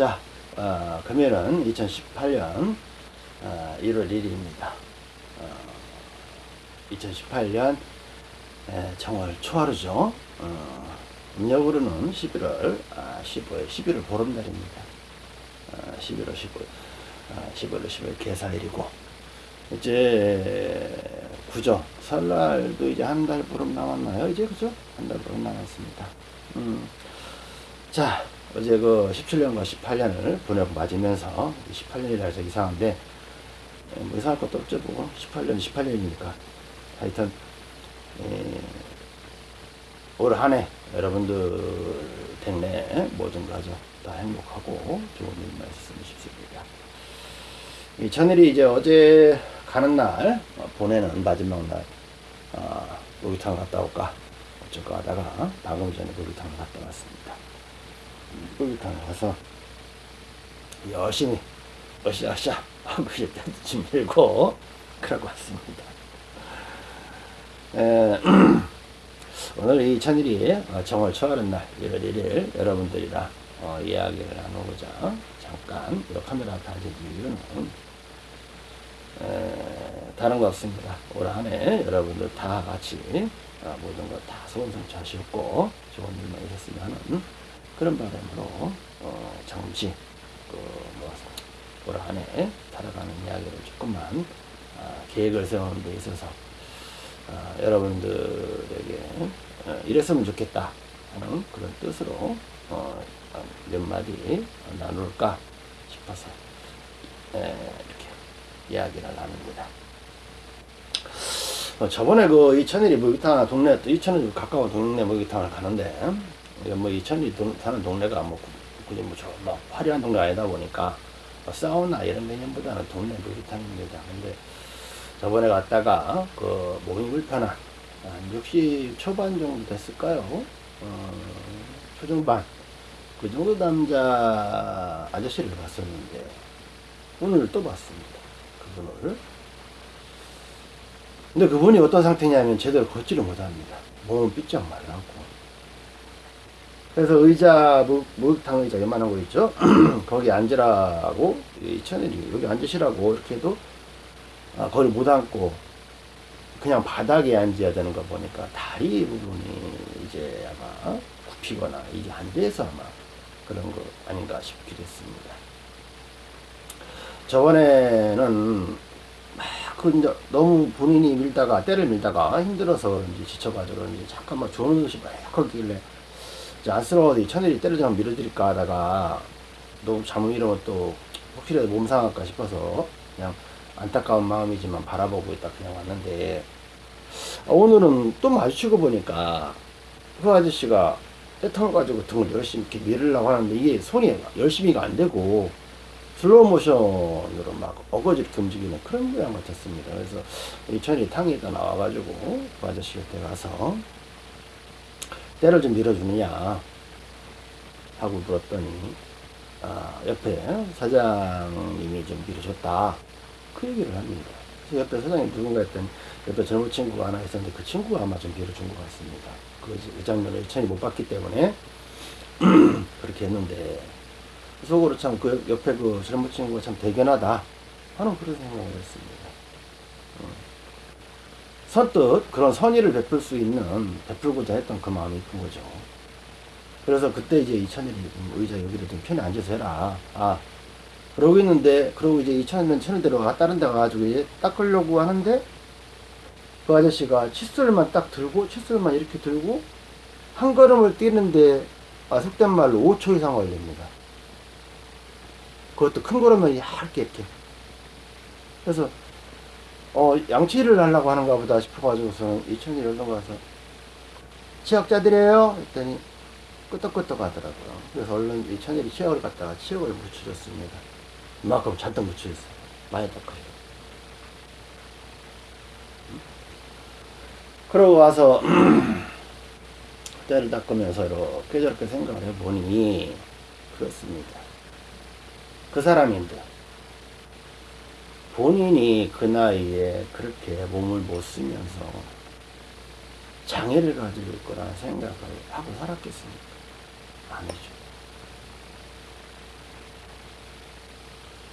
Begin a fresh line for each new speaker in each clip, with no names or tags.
자, 어, 금요일은 2018년 어, 1월 1일입니다. 어, 2018년 에, 정월 초하루죠. 어, 음력으로는 11월 아, 15일, 11월 보름날입니다. 어, 11월 15일, 아, 11월 15일 개사일이고 이제 구죠. 설날도 이제 한 달 보름 남았나요? 이제 그죠? 한 달 보름 남았습니다. 음. 자, 어제 그 17년과 18년을 보내고 맞으면서 18년이라서 이상한데 에, 뭐 이상할 것도 없죠 뭐 18년 18년이니까 하여튼 에, 올한 해 여러분들 댁내 모든 가정 다 행복하고 좋은 일만 있었으면 싶습니다. 이 천일이 이제 어제 가는 날 어, 보내는 마지막 날 어, 목욕탕 갔다 올까 어쩔까 하다가 방금 전에 목욕탕 갔다 왔습니다. 목욕탕 가서 열심히 으쌰으쌰 하고 이제 좀 밀고 그러고 왔습니다. 에, 오늘 이 천일이 어, 정월 초하는 날 1월 1일 여러분들이랑 어, 이야기를 나누고자 잠깐 이 카메라 다진 이유는 에, 다른 거 없습니다. 올 한해 여러분들 다 같이 어, 모든 거 다 소원성취하셨고 좋은 일만 있었으면 하는 그런 바람으로 어, 잠시 그뭐 올 한해 살아가는 이야기를 조금만 어, 계획을 세우는 데 있어서 어, 여러분들에게 어, 이랬으면 좋겠다 하는 그런 뜻으로 어, 몇 마디 나눌까 싶어서 에, 이렇게 이야기를 나눕니다. 어, 저번에 그 이천일이 목욕탕 동네 이천일 가까운 동네 목욕탕을 가는데 뭐 이천일이 동, 사는 동네가 뭐 그냥 뭐저막 화려한 동네 아니다 보니까 뭐 사우나 이런 개념보다는 동네 목욕탕입니다. 근데 저번에 갔다가 그 몸이 불편한 한 60 초반 정도 됐을까요? 어, 초중반 그 정도 남자 아저씨를 봤었는데 오늘 또 봤습니다. 그분을 근데 그분이 어떤 상태냐면 제대로 걷지를 못합니다. 몸은 삐쩍 말랐고 그래서 의자, 목, 목욕탕 의자 요만한 거 있죠? 거기 앉으라고 이천일이 여기 앉으시라고 이렇게 해도 아, 거기 못 앉고 그냥 바닥에 앉아야 되는 거 보니까 다리 부분이 이제 아마 굽히거나 이게 안 돼서 아마 그런 거 아닌가 싶기도 했습니다. 저번에는 그 이제 너무 본인이 밀다가 때를 밀다가 힘들어서 그런지 지쳐가지고 그런지 잠깐만 것이 막 하길래 안쓰러워서 천일이 때를 좀 밀어드릴까 하다가 너무 잘못 이러면 또 혹시라도 몸 상할까 싶어서 그냥 안타까운 마음이지만 바라보고 있다 그냥 왔는데 아, 오늘은 또 마주치고 보니까 그 아저씨가 때통을 가지고 등을 열심히 이렇게 밀으려고 하는데 이게 손이 열심히가 안 되고 슬로우 모션으로 막 어거지 이렇게 움직이는 그런 모양 같았습니다. 그래서 이 천이 탕에다 나와가지고 그 아저씨 곁에 가서 때를 좀 밀어주느냐 하고 물었더니 아, 옆에 사장님이 좀 밀어줬다 그 얘기를 합니다. 옆에 사장님 누군가 했더니 옆에 젊은 친구가 하나 있었는데 그 친구가 아마 좀 밀어준 것 같습니다. 그, 그 장면을 천이 못 봤기 때문에 그렇게 했는데 속으로 참 그 옆에 그 젊은 친구가 참 대견하다 하는 그런 생각을 했습니다. 어. 선뜻 그런 선의를 베풀 수 있는 베풀고자 했던 그 마음이 큰 거죠. 그래서 그때 이제 이천일이 의자 여기를 좀 편히 앉아서 해라. 아 그러고 있는데 그러고 이제 이천일은 천일대로 다른 데 가가지고 이제 닦으려고 하는데 그 아저씨가 칫솔만 딱 들고 칫솔만 이렇게 들고 한 걸음을 뛰는데 아, 속된 말로 5초 이상 걸립니다. 그것도 큰 걸음은 얇게 이렇게. 그래서 어 양치를 하려고 하는가 보다 싶어가지고서 이천일 얼른 가서 치약자들이에요 했더니 끄떡끄떡 하더라고요. 그래서 얼른 이천일이 치약을 갖다가 치약을 묻혀줬습니다. 이만큼 잔뜩 묻혀줬어요. 많이 닦아요. 그러고 와서 때를 닦으면서 이렇게 저렇게 생각을 해보니 그렇습니다. 그 사람인데 본인이 그 나이에 그렇게 몸을 못 쓰면서 장애를 가지고 있거나 생각을 하고 살았겠습니까? 아니죠.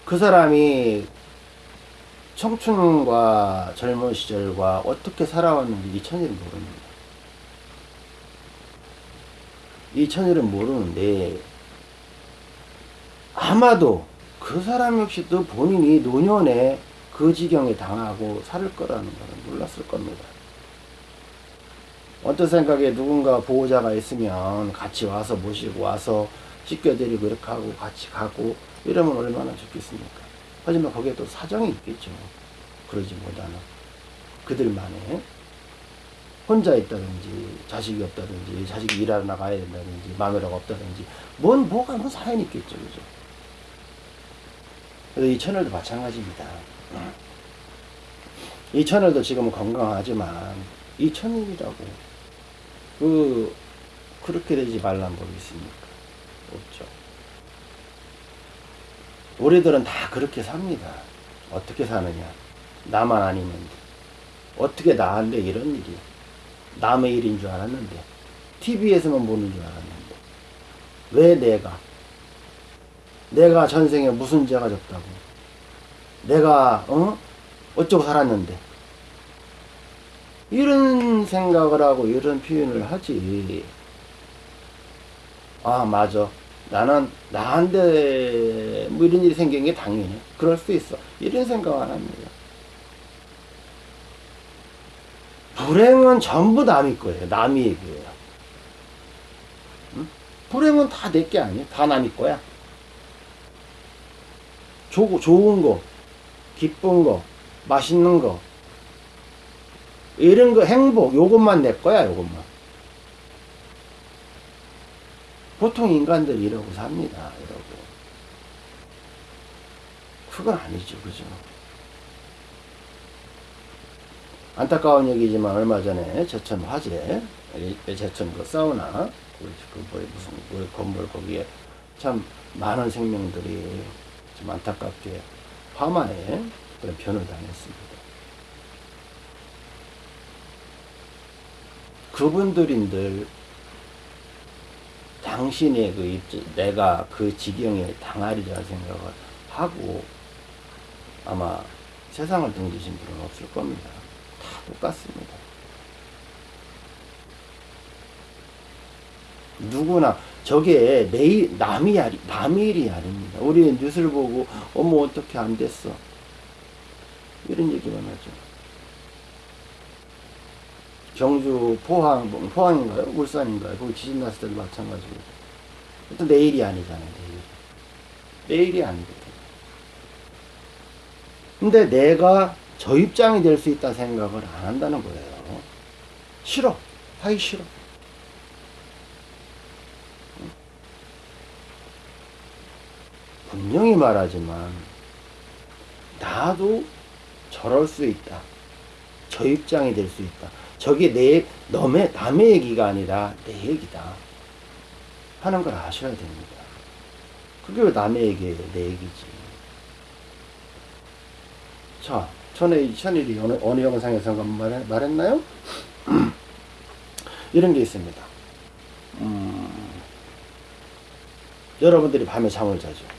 그 사람이 청춘과 젊은 시절과 어떻게 살아왔는지 이 천일은 모릅니다. 이 천일은 모르는데 아마도 그 사람 역시도 본인이 노년에 그 지경에 당하고 살 거라는 것은 몰랐을 겁니다. 어떤 생각에 누군가 보호자가 있으면 같이 와서 모시고 와서 씻겨드리고 이렇게 하고 같이 가고 이러면 얼마나 좋겠습니까? 하지만 거기에 또 사정이 있겠죠. 그러지 못하는 그들만의 혼자 있다든지 자식이 없다든지 자식이 일하러 나가야 된다든지 마누라가 없다든지 뭔 뭐가 뭐 사연이 있겠죠. 그죠? 그래서 이 채널도 마찬가지입니다. 이 채널도 지금은 건강하지만 이 채널이라고 그 그렇게 되지 말란 법이 있습니까? 없죠. 우리들은 다 그렇게 삽니다. 어떻게 사느냐? 나만 아니면 어떻게 나한테 이런 일이 남의 일인 줄 알았는데 TV에서만 보는 줄 알았는데 왜 내가 내가 전생에 무슨 죄가 졌다고? 내가 어? 어쩌고 살았는데? 이런 생각을 하고 이런 표현을 하지. 아 맞아. 나는 나한테 뭐 이런 일이 생긴 게 당연해. 그럴 수 있어. 이런 생각 안 합니다. 불행은 전부 남의 거예요. 남의 얘기예요. 응? 불행은 다 내 게 아니에요. 다 남의 거야 조, 좋은 거 기쁜 거 맛있는 거. 이런 거 행복 요것만 내 거야 요것만. 보통 인간들이 이러고 삽니다 이러고. 그건 아니죠 그죠? 안타까운 얘기지만 얼마 전에 제천 화재 제천 그 사우나 그, 그 뭐, 무슨 그 건물 거기에 참 많은 생명들이 좀 안타깝게 화마에 그런 변을 당했습니다. 그분들인들 당신의 그 입지, 내가 그 지경에 당하리라 생각을 하고 아마 세상을 등지신 분은 없을 겁니다. 다 똑같습니다. 누구나 저게 내 남이 아니 남의 일이 아닙니다. 우리 뉴스를 보고 어머 어떻게 안 됐어 이런 얘기만 하죠. 경주 포항 뭐, 포항인가요? 울산인가요? 거기 지진 났을 때도 마찬가지고 또 내일이 아니잖아요. 내일 내일이 아니거든. 근데 내가 저 입장이 될 수 있다 생각을 안 한다는 거예요. 싫어. 하기 싫어. 분명히 말하지만 나도 저럴 수 있다. 저 입장이 될 수 있다. 저게 내 남의 남의 얘기가 아니라 내 얘기다. 하는 걸 아셔야 됩니다. 그게 왜 남의 얘기예요? 내 얘기지. 자, 전에 천일이 어느, 어느 영상에서 말, 말했나요? 이런 게 있습니다. 음, 여러분들이 밤에 잠을 자죠.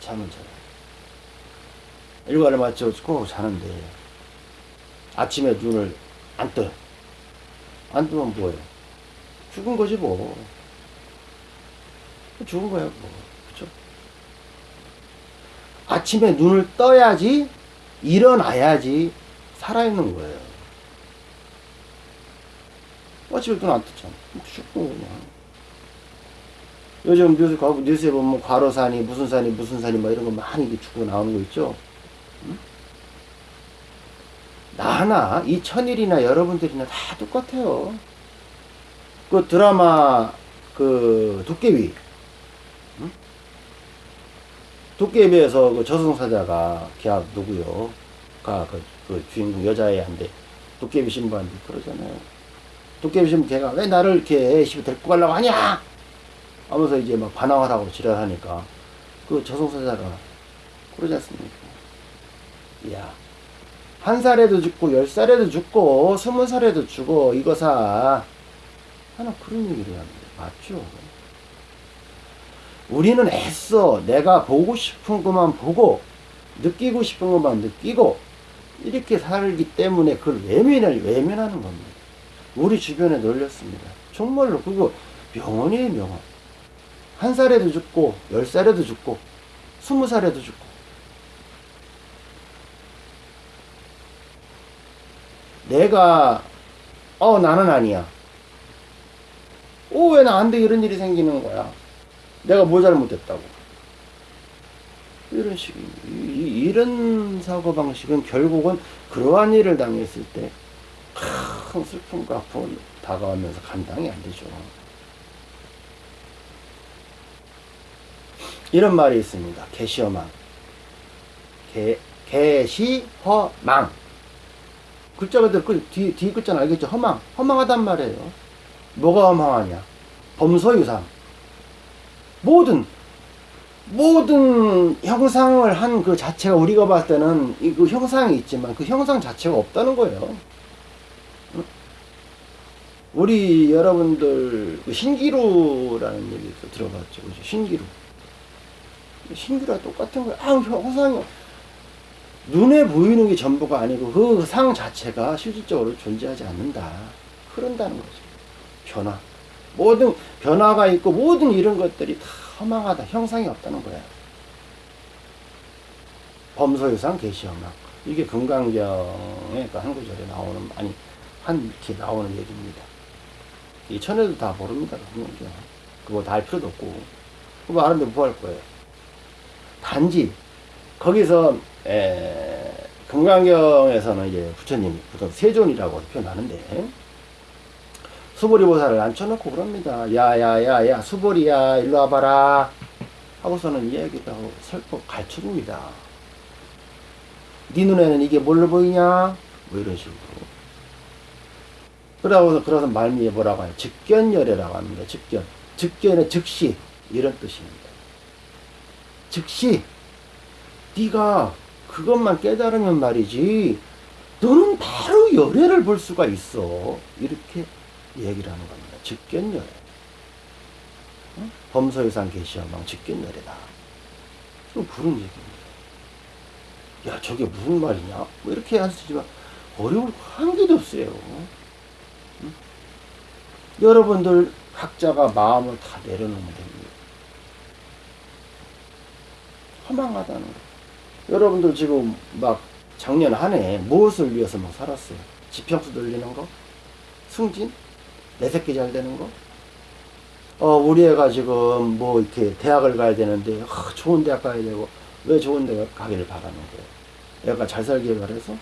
잠을 자요. 일과를 마치고 꼭 자는데 아침에 눈을 안 떠요. 안 뜨면 뭐예요? 죽은 거지 뭐. 죽은 거야 뭐. 그죠? 아침에 눈을 떠야지 일어나야지 살아있는 거예요. 아침에 눈안 떴잖아. 죽고 그냥. 요즘 뉴스, 뉴스에 보면 과로산이, 무슨 산이, 무슨 산이, 뭐 이런 거 많이 죽고 나오는 거 있죠? 응? 나나, 이 천일이나 여러분들이나 다 똑같아요. 그 드라마, 그, 도깨비. 응? 도깨비에서 그 저승사자가, 걔 누구요? 가, 그, 그 주인공 여자애한테 도깨비 신부한테 그러잖아요. 도깨비 신부 걔가 왜 나를 이렇게 데리고 가려고 하냐? 하면서 이제 막 반항을 하고 지랄하니까 그 저승사자가 그러지 않습니까? 야, 한 살에도 죽고 열 살에도 죽고 스무 살에도 죽어 이거 사 하는 그런 얘기를 합니다. 맞죠? 우리는 애써 내가 보고 싶은 것만 보고 느끼고 싶은 것만 느끼고 이렇게 살기 때문에 그걸 외면을 외면하는 겁니다. 우리 주변에 널렸습니다. 정말로 그거 명언이에요 명언. 한 살에도 죽고 열 살에도 죽고 스무 살에도 죽고 내가 어 나는 아니야. 오왜 나한테 이런 일이 생기는 거야? 내가 뭐 잘못했다고? 이런 식, 이, 이런 사고방식은 결국은 그러한 일을 당했을 때 큰 슬픔과 아픔이 다가오면서 감당이 안 되죠. 이런 말이 있습니다. 개시어망. 개, 개시허망. 글자 그대로 그 뒤, 뒤 글자는 알겠죠? 허망. 허망하단 말이에요. 뭐가 허망하냐? 범소유상. 모든 모든 형상을 한 그 자체가 우리가 봤을 때는 이그 형상이 있지만 그 형상 자체가 없다는 거예요. 응? 우리 여러분들 그 신기루라는 얘기도 들어봤죠? 신기루. 신기루와 똑같은 거예요. 아, 형상이 눈에 보이는 게 전부가 아니고 그 상 자체가 실질적으로 존재하지 않는다. 흐른다는 거죠. 변화. 모든 변화가 있고 모든 이런 것들이 다 허망하다. 형상이 없다는 거야. 범소유상 개시허망. 이게 금강경의 그 한 구절에 나오는, 아니, 한 이렇게 나오는 얘기입니다. 이 천에도 다 모릅니다. 그거 다 할 필요도 없고. 그거 아는데 뭐 할 거예요? 단지, 거기서, 에, 금강경에서는 이제 부처님이 보통 세존이라고 표현하는데, 수보리 보살을 앉혀놓고 그럽니다. 야야야야 수보리야 일로 와봐라 하고서는 이야기도 하고 설법 가르쳐줍니다. 네 눈에는 이게 뭘로 보이냐? 뭐 이런 식으로. 그러고서 그래서 말미에 뭐라고 하냐? 즉견열애라고 합니다. 즉견. 즉견은 즉시 이런 뜻입니다. 즉시 네가 그것만 깨달으면 말이지 너는 바로 열애를 볼 수가 있어. 이렇게 얘기를 하는 겁니다. 직견열애. 응? 범서유상 계시어망 직견열애다. 좀 그런 얘기입니다. 야, 저게 무슨 말이냐? 뭐 이렇게 하시지만 어려울 한 개도 없어요. 응? 여러분들 각자가 마음을 다 내려놓으면 됩니다. 허망하다는 거. 여러분들 지금 막 작년 한 해 무엇을 위해서 막 살았어요? 지평수 돌리는 거? 승진? 내 새끼 잘 되는 거? 어, 우리 애가 지금 뭐 이렇게 대학을 가야 되는데, 어, 좋은 대학 가야 되고, 왜 좋은 대학 가기를 바라는 거예요? 애가 잘 살기를 바래서?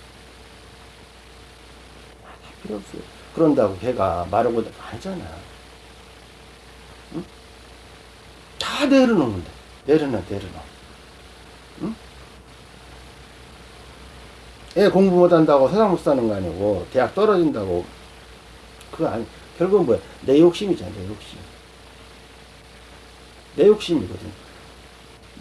아, 필요 없어요. 그런다고 걔가 마르고 아니잖아. 응? 다 내려놓는데. 내려놔, 내려놔. 애 공부 못한다고 세상 못 사는 거 아니고, 대학 떨어진다고, 그거 아니, 결국은 뭐야? 내 욕심이잖아, 내 욕심. 내 욕심이거든.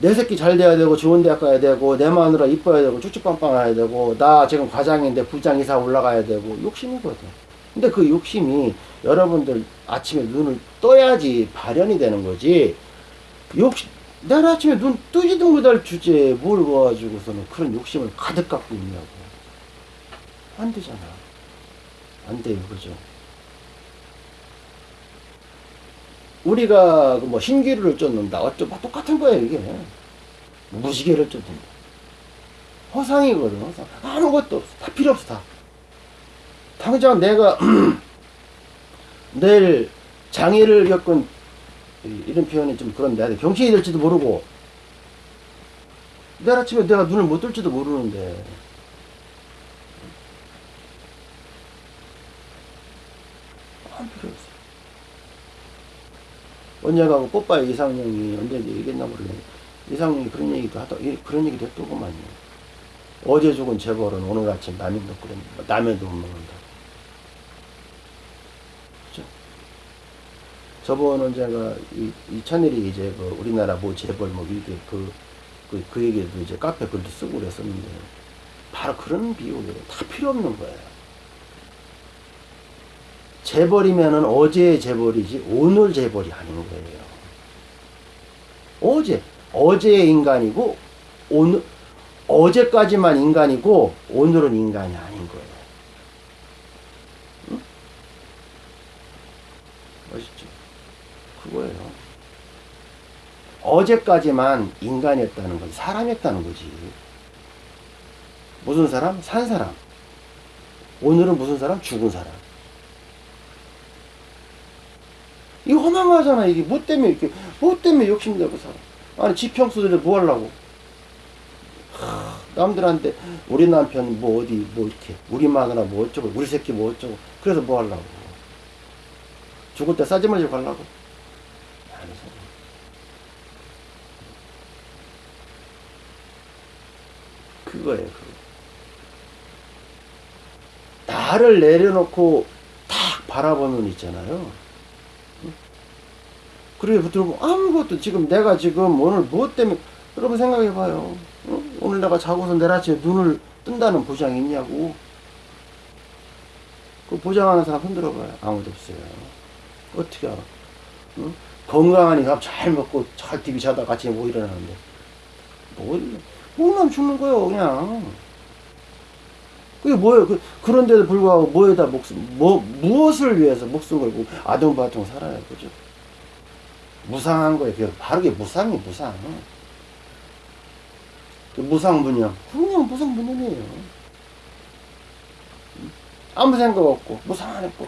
내 새끼 잘 돼야 되고, 좋은 대학 가야 되고, 내 마누라 이뻐야 되고, 쭉쭉빵빵 해야 되고, 나 지금 과장인데 부장 이사 올라가야 되고, 욕심이거든. 근데 그 욕심이 여러분들 아침에 눈을 떠야지 발현이 되는 거지. 욕심, 내일 아침에 눈 뜨지도 못할 주제에 뭘 봐가지고서는 그런 욕심을 가득 갖고 있냐고. 안 되잖아. 안 돼요, 그죠? 우리가 뭐 신기루를 쫓는다. 어쩌 뭐 똑같은 거예요, 이게. 무시개를 쫓는다. 허상이거든, 허상. 아무것도 없어. 다 필요 없어, 다. 당장 내가 내일 장애를 겪은 이런 표현이 좀 그런데 병신이 될지도 모르고 내일 아침에 내가 눈을 못 뜰지도 모르는데 아무 필요 없어. 언제가 그 뽀빠이 이상형이 언제 얘기했나 모르겠네. 이상형이 그런 얘기도 하다, 그런 얘기도 했더구만요. 어제 죽은 재벌은 오늘 아침 라면도 끓였는다. 라면도 못 먹는다. 그죠? 저번은 제가 이, 이 천일이 이제 그 우리나라 뭐 재벌 뭐 이게 그, 그, 그 얘기도 이제 카페 글도 쓰고 그랬었는데 바로 그런 비유예요. 다 필요 없는 거예요. 재벌이면은 어제의 재벌이지 오늘 재벌이 아닌 거예요. 어제 어제의 인간이고 오늘 어제까지만 인간이고 오늘은 인간이 아닌 거예요. 응? 멋있죠? 그거예요. 어제까지만 인간이었다는 건 사람이었다는 거지. 무슨 사람? 산 사람. 오늘은 무슨 사람? 죽은 사람. 이거 허망하잖아. 이게 뭐 때문에 이렇게, 뭐 때문에 욕심내고 살아. 아니, 지평수들이 뭐 하려고. 하, 남들한테 우리 남편 뭐 어디 뭐 이렇게 우리 마누라 뭐 어쩌고 우리 새끼 뭐 어쩌고 그래서 뭐 하려고 죽을 때 싸지 말고 가려고. 그거예요 그거. 나를 내려놓고 탁 바라보는 눈 있잖아요 그래 붙들고 아무것도 지금 내가 지금 오늘 무엇 때문에 여러분 생각해봐요. 어? 오늘 내가 자고서 내일 아침에 눈을 뜬다는 보장이 있냐고. 그 보장하는 사람 흔들어봐요. 아무도 없어요. 어떻게 알아? 응? 건강하니 밥 잘 먹고 잘 TV 자다 같이 뭐 일어나는데. 뭐, 뭐만 죽는 거예요, 그냥. 그게 뭐예요? 그, 그런데도 불구하고 뭐에다 목숨, 뭐, 무엇을 위해서 목숨 걸고 아동바동 살아요, 그죠? 무상한 거예요. 그게 바로 게 무상이 무상. 그 무상분양. 그냥 무상분양이에요. 아무 생각 없고, 무상 안 했고.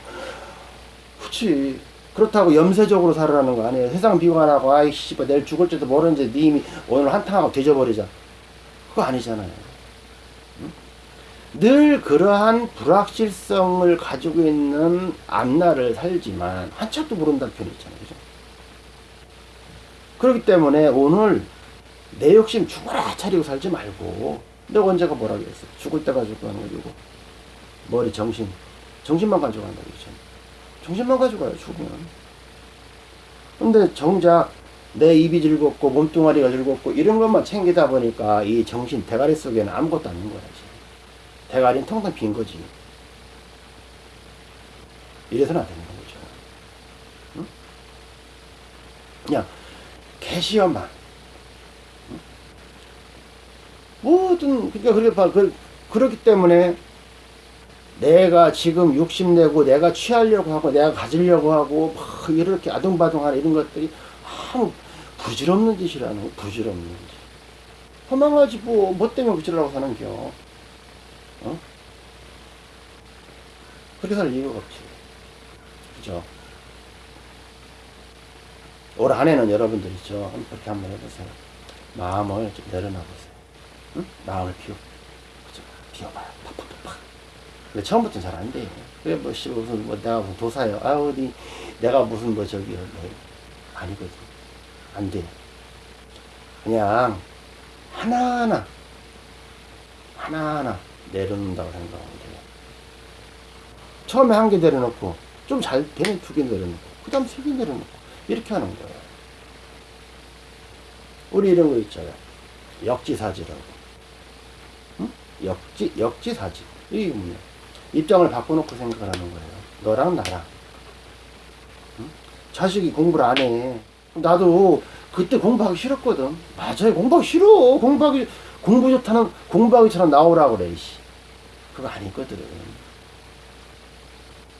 그치. 그렇다고 염세적으로 살아라는 거 아니에요. 세상 비관하고, 아이, 씨발, 내일 죽을지도 모르는데 니 이미 오늘 한탕하고 뒤져버리자. 그거 아니잖아요. 응? 늘 그러한 불확실성을 가지고 있는 앞날을 살지만, 한참도 모른다는 표현이 있잖아요. 그렇기 때문에 오늘 내 욕심 죽어라 차리고 살지 말고. 내가 언제가 뭐라 그랬어 죽을 때 가지고 하는 거고. 머리 정신. 정신만 가지고 간다 그랬잖아 정신만 가지고 가요 죽으면. 근데 정작 내 입이 즐겁고 몸뚱아리가 즐겁고 이런 것만 챙기다 보니까 이 정신 대가리 속에는 아무것도 없는 거야 지금 대가리는 텅텅 빈 거지. 이래서는 안 되는 거죠. 응? 그냥 캐시어만. 모든 그러니까 그렇게 봐. 그, 그렇기 때문에 내가 지금 욕심 내고 내가 취하려고 하고 내가 가지려고 하고 막 이렇게 아둥바둥하는 이런 것들이 아무 부질없는 짓이라는 거 부질없는 짓. 허망하지 뭐, 뭐 때문에 부질라고 사는겨. 어? 그렇게 살 이유가 없지. 그죠 올 한해는 여러분들 있죠 그렇게 한번 해보세요 마음을 좀 내려놔보세요 응? 마음을 비워. 그죠? 비워봐요. 팍팍팍팍. 근데 처음부터는 잘 안 돼. 그래, 뭐, 씨, 무슨, 뭐, 내가 무슨 도사요. 아, 어디, 내가 무슨, 뭐, 저기, 뭐, 아니거든. 안 돼. 그냥, 하나하나, 하나하나 내려놓는다고 생각하면 돼요. 처음에 한 개 내려놓고, 좀 잘 되면 두 개 내려놓고, 그 다음 세 개 내려놓고, 이렇게 하는 거예요. 우리 이런 거 있잖아요. 역지사지라고. 역지, 역지사지. 이게 뭐냐. 입장을 바꿔놓고 생각을 하는 거예요. 너랑 나랑. 응? 자식이 공부를 안 해. 나도 그때 공부하기 싫었거든. 맞아요. 공부하기 싫어. 공부하기, 공부 좋다는, 공부하기처럼 나오라고 그래, 씨. 그거 아니거든.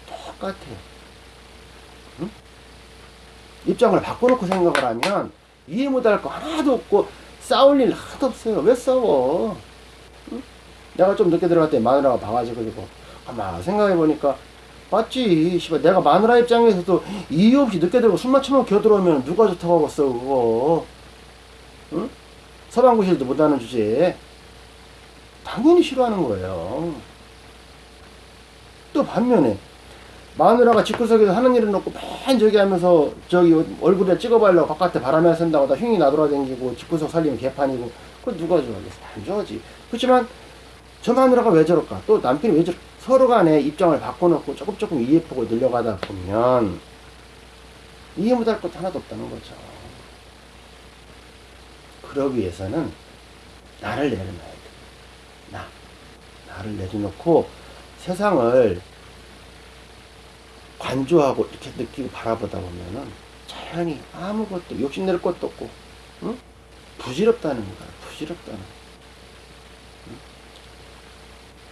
똑같아. 응? 입장을 바꿔놓고 생각을 하면 이해 못할 거 하나도 없고 싸울 일 하나도 없어요. 왜 싸워? 응? 내가 좀 늦게 때 마누라가 봐가지고 아마 생각해보니까 맞지 씨발 내가 마누라 입장에서도 이유 없이 늦게 들고 술 마시면 겨들어오면 누가 좋다고 하겠어 그거 응? 서방구실도 못하는 주제에 당연히 싫어하는 거예요 또 반면에 마누라가 집구석에서 하는 일을 놓고 맨 저기 하면서 저기 얼굴에 찍어보려고 바깥에 바람에 선다고 다 흉이 나돌아다니고 집구석 살리면 개판이고 그거 누가 좋아하겠어 안 좋아하지 그렇지만 저 마누라가 왜 저럴까? 또 남편이 왜 저럴까? 서로 간에 입장을 바꿔놓고 조금 조금 이해폭을 늘려가다 보면 이해 못할 것 하나도 없다는 거죠. 그러기 위해서는 나를 내려놔야 돼. 나. 나를 내려놓고 세상을 관조하고 이렇게 느끼고 바라보다 보면은 자연히 아무것도 욕심낼 것도 없고 응? 부질없다는 거야. 부질없다는. 응?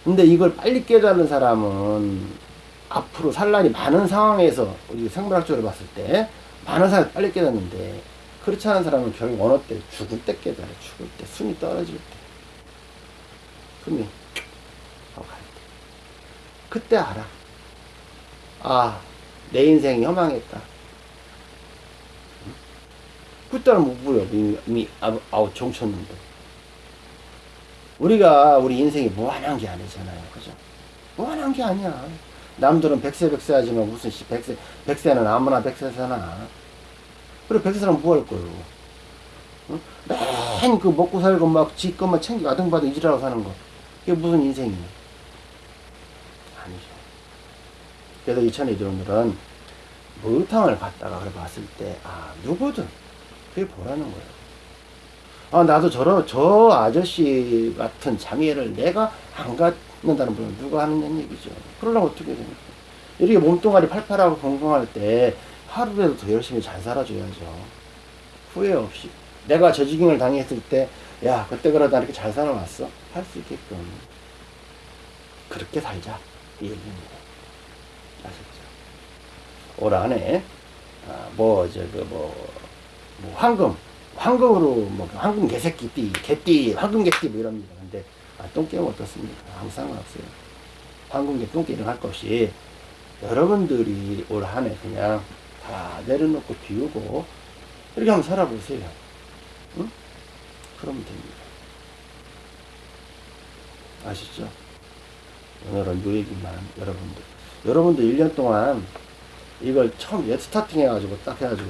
근데 이걸 빨리 깨달은 사람은 앞으로 산란이 많은 상황에서 우리 생물학적으로 봤을 때 많은 사람이 빨리 깨닫는데 그렇지 않은 사람은 결국 어느 때 죽을 때 깨달아 죽을 때 숨이 떨어질 때 숨이 하고 갈 때. 그때 알아 아 내 인생이 허망했다. 응? 그때는 못 부려 이미, 아우 정쳤는데. 우리가 우리 인생이 무한한 게 아니잖아요. 그죠? 무한한 게 아니야. 남들은 백세 백세 하지만 무슨 씨 백세 백세는 아무나 백세 사나. 그래 백세 사람 뭐할 거예요? 응? 맨그 먹고 살고 막 지 것만 챙기고 아등바등 이지라고 사는 거. 이게 무슨 인생이냐 아니죠 그래서 이 천의들은 목욕탕을 갔다가 그래 봤을 때 아 누구든 그게 보라는 거예요? 아 나도 저런 저 아저씨 같은 장애를 내가 안 갖는다는 분은 누가 하느냐는 얘기죠. 그러려면 어떻게 됩니까? 이렇게 몸뚱아리 팔팔하고 건강할 때 하루라도 더 열심히 잘 살아줘야죠. 후회 없이. 내가 저지경을 당했을 때 야 그때 그러다 이렇게 잘 살아왔어? 할 수 있게끔. 그렇게 살자. 이 얘기입니다 아셨죠? 올 한해 아, 뭐저그뭐 뭐 황금 황금으로 뭐 황금 개새끼띠 개띠 황금 개띠 뭐 이럽니다 근데 아, 똥게임 어떻습니까? 아무 상관없어요. 황금 개 똥게임 할것 없이 여러분들이 올 한해 그냥 다 내려놓고 비우고 이렇게 한번 살아보세요. 응? 그러면 됩니다. 아시죠? 오늘은 요 얘기만 여러분들 여러분들 1년 동안 이걸 처음 옛 스타팅 해가지고 딱 해가지고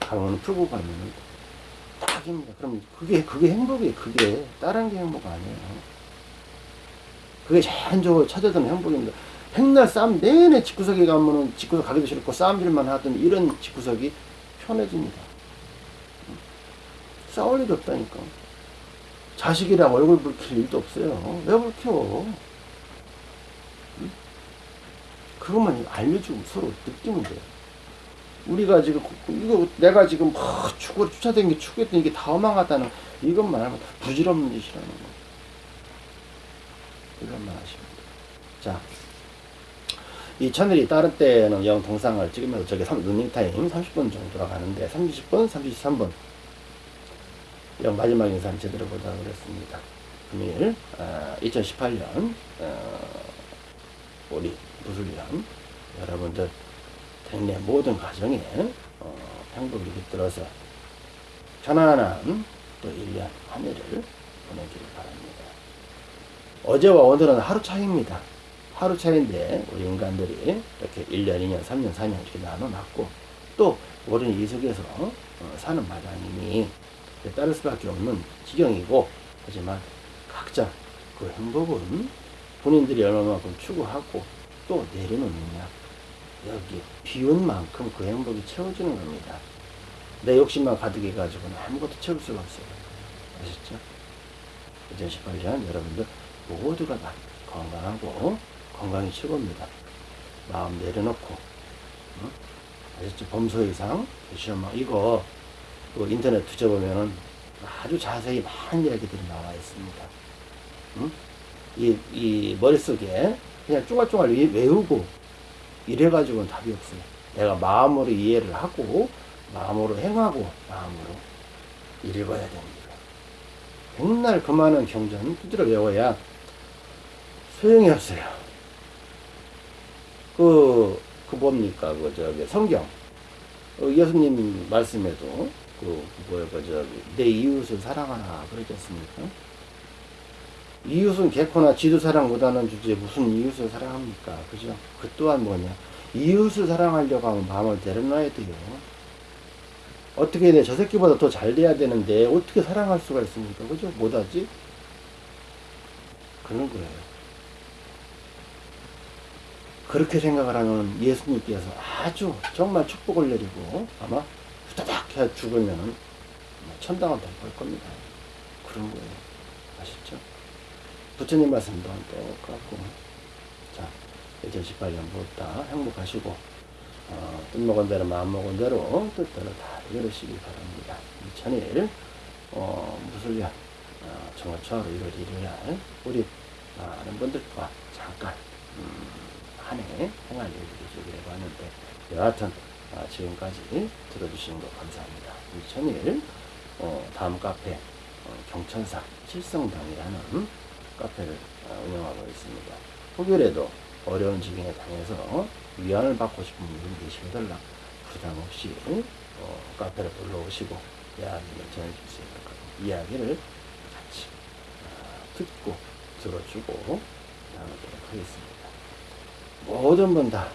가면 풀고 가면은 딱입니다. 그럼 그게 그게 행복이에요. 그게 다른 게 행복 아니에요. 그게 자연적으로 찾아드는 행복입니다. 백날 싸움 내내 집구석에 가면은 집구석 가기도 싫고 싸움질만 하던 이런 집구석이 편해집니다. 싸울 일이 없다니까. 자식이랑 얼굴 붉힐 일도 없어요. 왜 붉혀? 그것만 알려주고 서로 느끼면 돼요. 우리가 지금 이거 내가 지금 막 축구를 쫓아다니는 게 축구했던 이게 다 허망하다는 이것만 하면 다 부질없는 짓이라는 거. 이것만 하시면 돼요. 자, 이 채널이 다른 때는 영 동상을 찍으면서 저게 런닝 타임 30분 정도가 가는데 30분, 33분 영 마지막 인사를 제대로 보도록 하겠습니다. 금일 어, 2018년 어, 우리 무술년 여러분들 내 모든 가정에 어, 행복이 깃들어서 편안한 또 1년 한 해를 보내기를 바랍니다. 어제와 오늘은 하루 차이입니다. 하루 차이인데 우리 인간들이 이렇게 1년, 2년, 3년, 4년 이렇게 나눠놨고 또 우리는 이 속에서 어, 사는 마당이니 따를 수밖에 없는 지경이고 하지만 각자 그 행복은 본인들이 얼마만큼 추구하고 또 내려놓느냐 여기 비운 만큼 그 행복이 채워지는 겁니다. 내 욕심만 가득해 가지고는 아무것도 채울 수가 없어요. 아셨죠? 2018년 여러분들 모두가 다 건강하고 건강이 최고입니다. 마음 내려놓고 응? 아셨죠? 범소 이상 시험만 이거 그 인터넷 뒤져보면은 아주 자세히 많은 이야기들이 나와 있습니다. 응? 이, 이 머릿속에 그냥 쫑알쫑알 외우고 이래가지고는 답이 없어요. 내가 마음으로 이해를 하고, 마음으로 행하고, 마음으로 읽어야 됩니다. 백날 그 많은 경전 두드려 외워야 소용이 없어요. 그, 그 뭡니까, 그, 저기, 성경. 어, 예수님 말씀에도, 그, 그 뭐야, 그, 저기, 내 이웃을 사랑하라, 그러지 않습니까? 이웃은 개코나 지도 사랑 못하는 주제에 무슨 이웃을 사랑합니까? 그죠? 그 또한 뭐냐? 이웃을 사랑하려고 하면 마음을 내려놔야 돼요. 어떻게 돼? 저 새끼보다 더 잘 돼야 되는데 어떻게 사랑할 수가 있습니까? 그죠? 못하지? 그런 거예요. 그렇게 생각을 하면 예수님께서 아주 정말 축복을 내리고 아마 후다닥 해 죽으면 천당은 될걸 겁니다. 그런 거예요. 부처님 말씀도 똑같고 자 2018년 무엇다 행복하시고 어, 뜻먹은 대로 마음먹은 대로 뜻대로 다 이루시기 바랍니다. 2001 어, 무술년 어, 정월 초하루 1월 1일 날 우리 많은 분들과 잠깐 음, 한해 행할 일들이 있기를 봤는데 여하튼 아, 지금까지 들어주신 거 감사합니다. 2001 어, 다음 카페 어, 경천사 칠성당이라는 카페를 어, 운영하고 있습니다. 혹여라도 어려운 지경에 당해서 위안을 받고 싶은 분들 계시더라 부담 없이 어, 카페를 불러오시고 이야기를 전해줄 수 있는 것 이야기를 같이 어, 듣고 들어주고 나누도록 하겠습니다. 모든 분다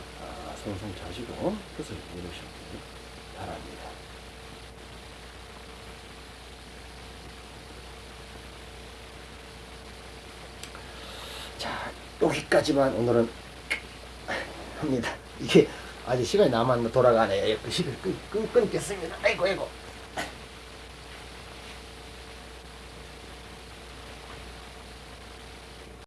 성성 자시고 뜻을 이루시기 바랍니다. 자, 여기까지만 오늘은 합니다. 이게 아직 시간이 남았나 돌아가네. 끊, 끊, 끊겠습니다. 아이고, 아이고.